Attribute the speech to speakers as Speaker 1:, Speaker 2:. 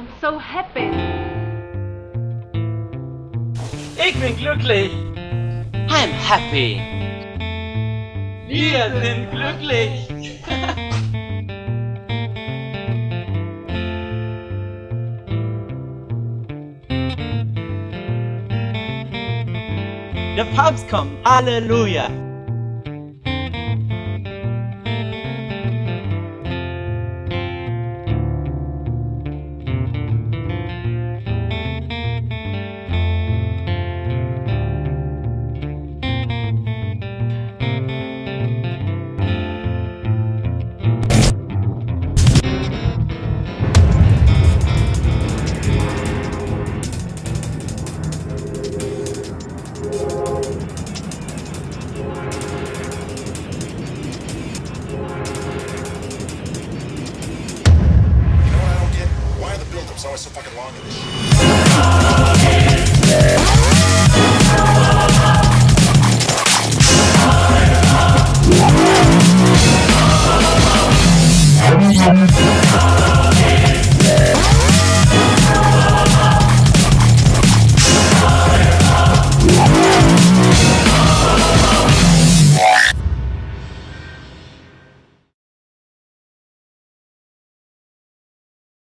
Speaker 1: I'm so happy.
Speaker 2: Ich bin glücklich.
Speaker 3: I'm happy.
Speaker 2: Wir sind glücklich. Der Papst kommt. Halleluja.
Speaker 4: always so fucking long in this shit.